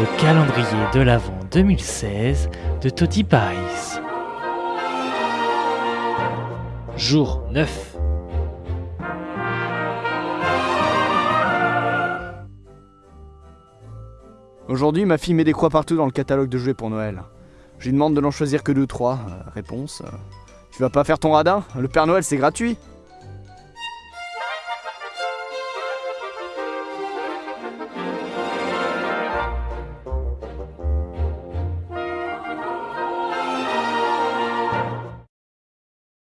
Le calendrier de l'Avent 2016 de Toddy Paris. Jour 9. Aujourd'hui, ma fille met des croix partout dans le catalogue de jouets pour Noël. Je lui demande de n'en choisir que deux, trois. Euh, réponse euh, Tu vas pas faire ton radin? Le Père Noël, c'est gratuit